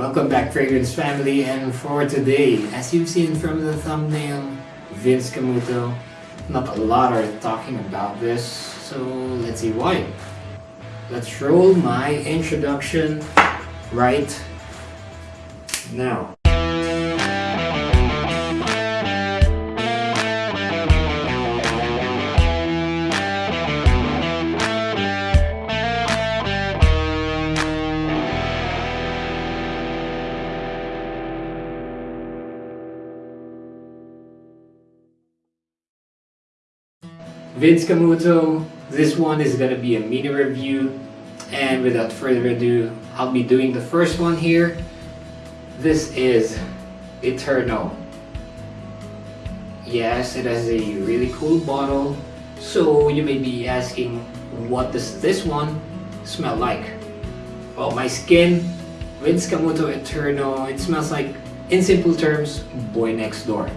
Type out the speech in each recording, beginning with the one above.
Welcome back Fragrance family and for today, as you've seen from the thumbnail, Vince Camuto, not a lot are talking about this, so let's see why. Let's roll my introduction right now. Vince Camuto, this one is gonna be a mini review and without further ado, I'll be doing the first one here. This is Eternal. Yes, it has a really cool bottle. So you may be asking, what does this one smell like? Well, my skin, Vince Camuto Eternal, it smells like, in simple terms, boy next door.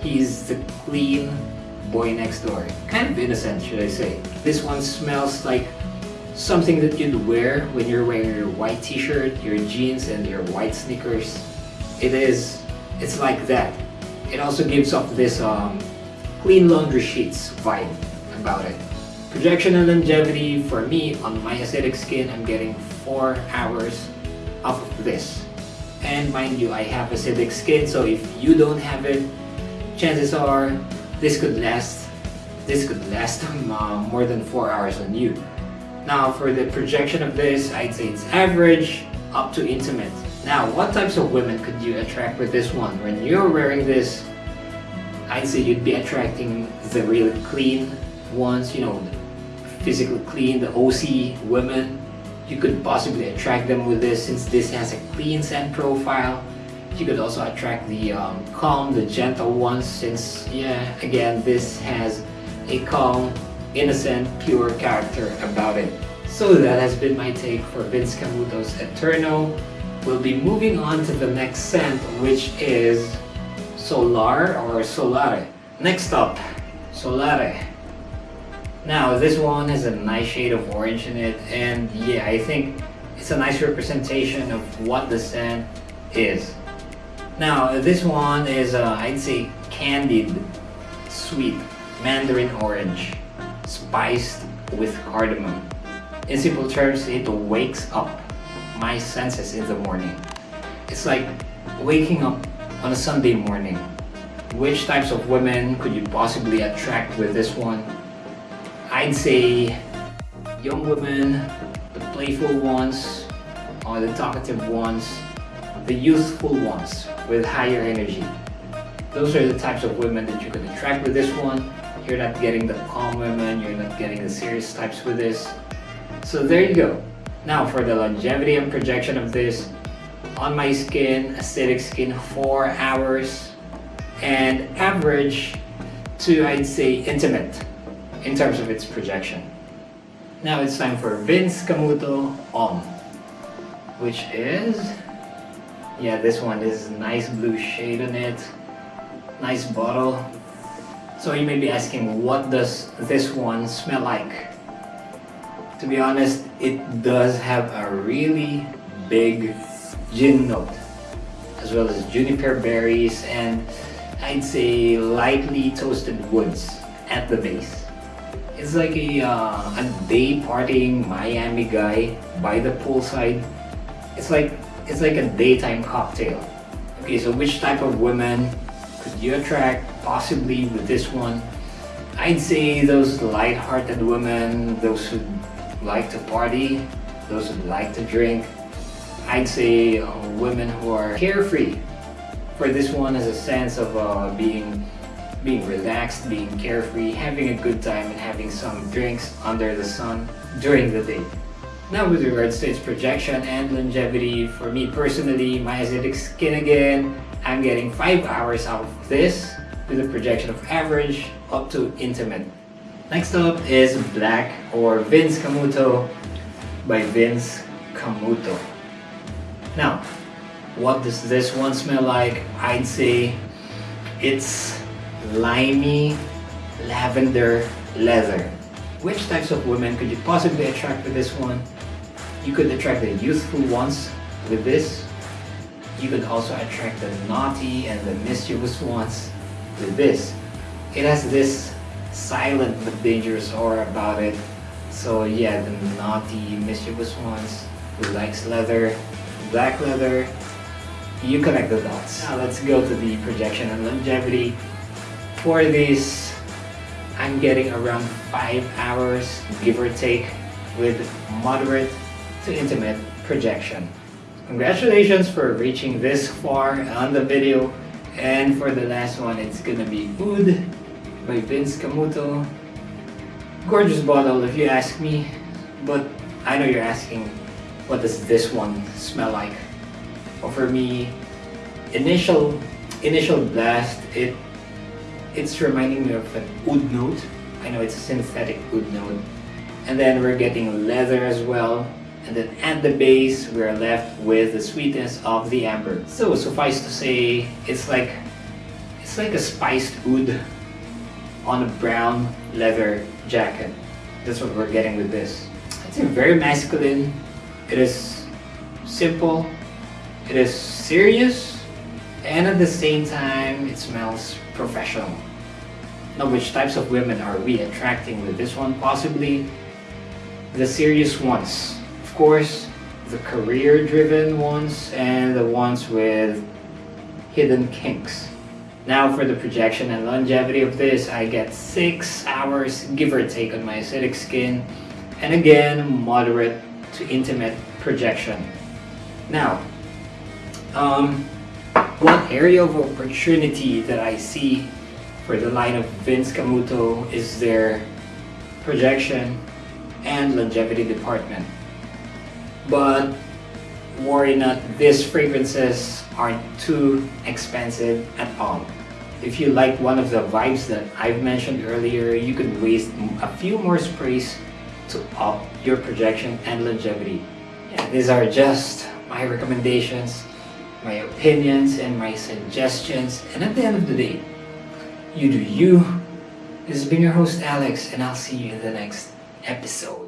He's the clean boy next door. Kind of innocent, should I say. This one smells like something that you'd wear when you're wearing your white t-shirt, your jeans, and your white sneakers. It is, it's like that. It also gives off this um, clean laundry sheets vibe about it. Projection and longevity, for me, on my acidic skin, I'm getting 4 hours off of this. And mind you, I have acidic skin, so if you don't have it, chances are this could last this could last uh, more than 4 hours on you. Now for the projection of this, I'd say it's average up to intimate. Now what types of women could you attract with this one? When you're wearing this, I'd say you'd be attracting the really clean ones, you know, physically clean, the OC women. You could possibly attract them with this since this has a clean scent profile you could also attract the um, calm, the gentle ones since, yeah, again, this has a calm, innocent, pure character about it. So that has been my take for Vince Camuto's Eternal. We'll be moving on to the next scent, which is Solar or Solare. Next up, Solare. Now, this one has a nice shade of orange in it, and yeah, I think it's a nice representation of what the scent is. Now, this one is, uh, I'd say, candied, sweet, mandarin orange, spiced with cardamom. In simple terms, it wakes up my senses in the morning. It's like waking up on a Sunday morning. Which types of women could you possibly attract with this one? I'd say young women, the playful ones, or the talkative ones, the youthful ones with higher energy. Those are the types of women that you can attract with this one. You're not getting the calm women, you're not getting the serious types with this. So there you go. Now for the longevity and projection of this, on my skin, acidic skin, 4 hours, and average to, I'd say, intimate in terms of its projection. Now it's time for Vince Camuto Homme, which is yeah this one is nice blue shade on it. Nice bottle. So you may be asking what does this one smell like? To be honest it does have a really big gin note as well as juniper berries and I'd say lightly toasted woods at the base. It's like a, uh, a day partying Miami guy by the poolside. It's like it's like a daytime cocktail. Okay, so which type of women could you attract possibly with this one? I'd say those light-hearted women, those who like to party, those who like to drink. I'd say uh, women who are carefree. For this one as a sense of uh, being being relaxed, being carefree, having a good time and having some drinks under the sun during the day. Now with regards to its projection and longevity, for me personally, my acidic skin again, I'm getting 5 hours out of this with a projection of average up to intimate. Next up is Black or Vince Camuto by Vince Camuto. Now, what does this one smell like? I'd say it's limey lavender leather. Which types of women could you possibly attract with this one? You could attract the youthful ones with this. you can also attract the naughty and the mischievous ones with this. It has this silent but dangerous aura about it. So yeah, the naughty, mischievous ones who likes leather, black leather, you connect the dots. Now let's go to the projection and longevity. For this, I'm getting around 5 hours, give or take, with moderate to intimate projection. Congratulations for reaching this far on the video. And for the last one, it's gonna be Oud by Vince Camuto. Gorgeous bottle if you ask me, but I know you're asking, what does this one smell like? Well, for me, initial initial blast, it it's reminding me of an oud note. I know it's a synthetic oud note. And then we're getting leather as well. And then at the base, we're left with the sweetness of the amber. So suffice to say, it's like it's like a spiced oud on a brown leather jacket. That's what we're getting with this. It's very masculine. It is simple. It is serious. And at the same time, it smells professional. Now, which types of women are we attracting with this one? Possibly the serious ones. Course, the career-driven ones and the ones with hidden kinks. Now for the projection and longevity of this, I get 6 hours give or take on my acidic skin and again moderate to intimate projection. Now, um, one area of opportunity that I see for the line of Vince Camuto is their projection and longevity department. But worry not, these fragrances aren't too expensive at all. If you like one of the vibes that I've mentioned earlier, you could waste a few more sprays to up your projection and longevity. Yeah, these are just my recommendations, my opinions, and my suggestions. And at the end of the day, you do you. This has been your host Alex, and I'll see you in the next episode.